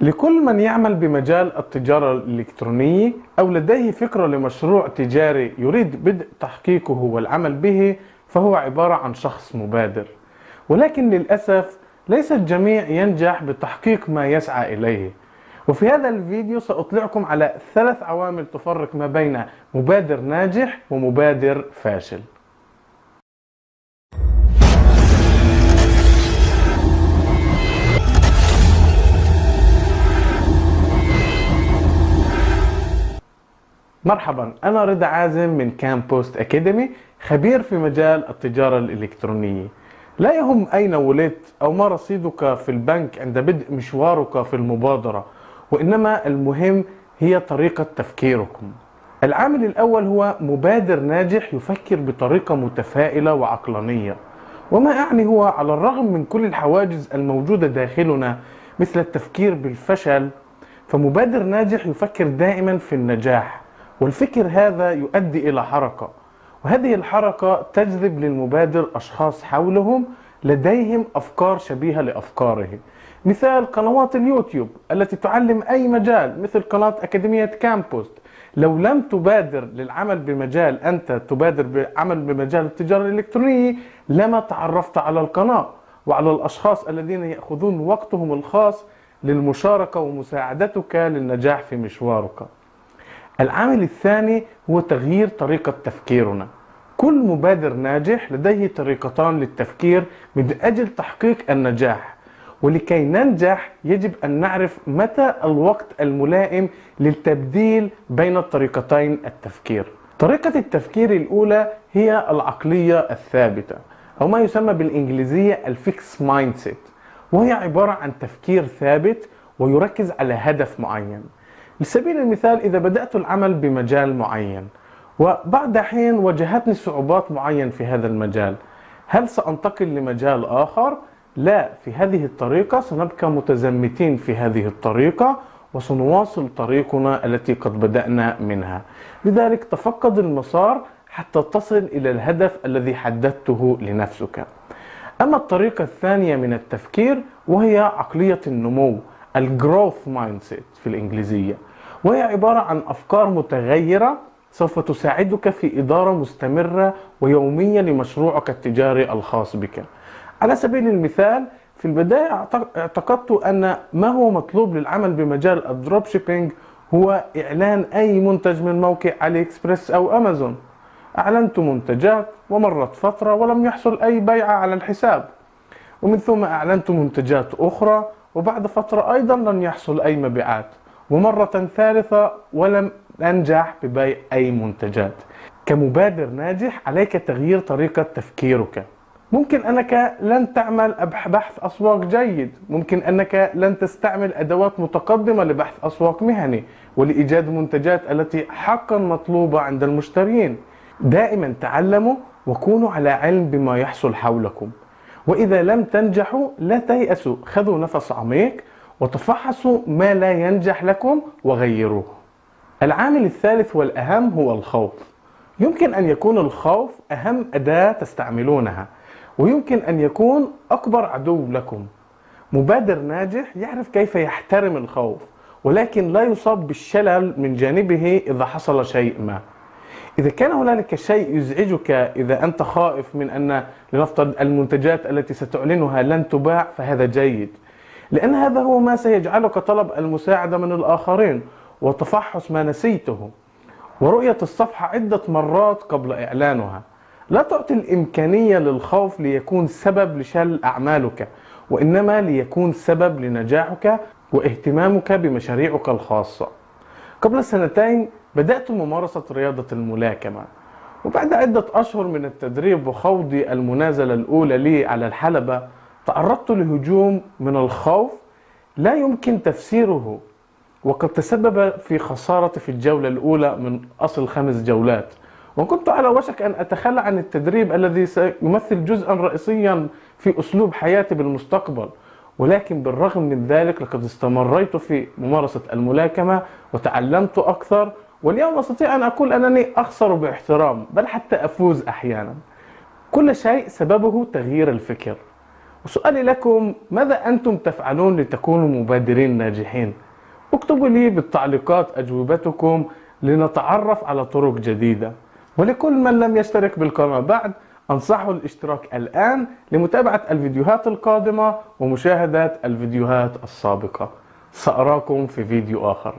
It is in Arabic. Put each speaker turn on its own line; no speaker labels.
لكل من يعمل بمجال التجارة الإلكترونية أو لديه فكرة لمشروع تجاري يريد بدء تحقيقه والعمل به فهو عبارة عن شخص مبادر. ولكن للأسف ليس الجميع ينجح بتحقيق ما يسعى إليه. وفي هذا الفيديو سأطلعكم على ثلاث عوامل تفرق ما بين مبادر ناجح ومبادر فاشل. مرحبا أنا رضا عازم من كام بوست أكاديمي خبير في مجال التجارة الإلكترونية. لا يهم أين ولدت أو ما رصيدك في البنك عند بدء مشوارك في المبادرة وإنما المهم هي طريقة تفكيركم. العامل الأول هو مبادر ناجح يفكر بطريقة متفائلة وعقلانية. وما أعني هو على الرغم من كل الحواجز الموجودة داخلنا مثل التفكير بالفشل فمبادر ناجح يفكر دائما في النجاح. والفكر هذا يؤدي إلى حركة. وهذه الحركة تجذب للمبادر أشخاص حولهم لديهم أفكار شبيهة لأفكاره مثال قنوات اليوتيوب التي تعلم أي مجال مثل قناة أكاديمية كامبوست. لو لم تبادر للعمل بمجال أنت تبادر بالعمل بمجال التجارة الإلكترونية لما تعرفت على القناة وعلى الأشخاص الذين يأخذون وقتهم الخاص للمشاركة ومساعدتك للنجاح في مشوارك. العامل الثاني هو تغيير طريقة تفكيرنا. كل مبادر ناجح لديه طريقتان للتفكير من أجل تحقيق النجاح ولكي ننجح يجب أن نعرف متى الوقت الملائم للتبديل بين الطريقتين التفكير. طريقة التفكير الأولى هي العقلية الثابتة أو ما يسمى بالإنجليزية ال fixed mindset وهي عبارة عن تفكير ثابت ويركز على هدف معين. لسبيل المثال إذا بدأت العمل بمجال معين وبعد حين واجهتني صعوبات معين في هذا المجال هل سأنتقل لمجال آخر؟ لا في هذه الطريقة سنبقى متزمتين في هذه الطريقة وسنواصل طريقنا التي قد بدأنا منها. لذلك تفقد المسار حتى تصل إلى الهدف الذي حددته لنفسك. أما الطريقة الثانية من التفكير وهي عقلية النمو. ال growth mindset في الإنجليزية وهي عبارة عن أفكار متغيرة سوف تساعدك في إدارة مستمرة ويومية لمشروعك التجاري الخاص بك. على سبيل المثال في البداية اعتقدت أن ما هو مطلوب للعمل بمجال ال dropshipping هو إعلان أي منتج من موقع علي إكسبريس أو أمازون أعلنت منتجات ومرت فترة ولم يحصل أي بيعة على الحساب ومن ثم أعلنت منتجات أخرى وبعد فترة أيضا لن يحصل أي مبيعات. ومرة ثالثة ولم أنجح ببيع أي منتجات. كمبادر ناجح عليك تغيير طريقة تفكيرك. ممكن أنك لن تعمل بحث أسواق جيد. ممكن أنك لن تستعمل أدوات متقدمة لبحث أسواق مهني. ولإيجاد منتجات التي حقا مطلوبة عند المشترين. دائما تعلموا وكونوا على علم بما يحصل حولكم. وإذا لم تنجحوا لا تيأسوا خذوا نفس عميق وتفحصوا ما لا ينجح لكم وغيروه. العامل الثالث والأهم هو الخوف. يمكن أن يكون الخوف أهم أداة تستعملونها ويمكن أن يكون أكبر عدو لكم. مبادر ناجح يعرف كيف يحترم الخوف ولكن لا يصاب بالشلل من جانبه إذا حصل شيء ما. إذا كان هنالك شيء يزعجك إذا أنت خائف من أن لنفترض المنتجات التي ستعلنها لن تباع فهذا جيد. لأن هذا هو ما سيجعلك طلب المساعدة من الآخرين وتفحص ما نسيته. ورؤية الصفحة عدة مرات قبل إعلانها. لا تعطي الإمكانية للخوف ليكون سبب لشل أعمالك وإنما ليكون سبب لنجاحك واهتمامك بمشاريعك الخاصة. قبل سنتين بدأت ممارسة رياضة الملاكمة وبعد عدة أشهر من التدريب وخوضي المنازلة الأولى لي على الحلبة تعرضت لهجوم من الخوف لا يمكن تفسيره وقد تسبب في خسارة في الجولة الأولى من أصل خمس جولات. وكنت على وشك أن أتخلى عن التدريب الذي سيمثل جزءا رئيسيا في أسلوب حياتي بالمستقبل. ولكن بالرغم من ذلك لقد استمريت في ممارسة الملاكمة وتعلمت أكثر واليوم أستطيع أن أقول أنني أخسر باحترام بل حتى أفوز أحيانا. كل شيء سببه تغيير الفكر. وسؤالي لكم ماذا أنتم تفعلون لتكونوا مبادرين ناجحين؟ اكتبوا لي بالتعليقات أجوبتكم لنتعرف على طرق جديدة. ولكل من لم يشترك بالقناة بعد أنصحه الاشتراك الآن لمتابعة الفيديوهات القادمة ومشاهدة الفيديوهات السابقة. سأراكم في فيديو آخر.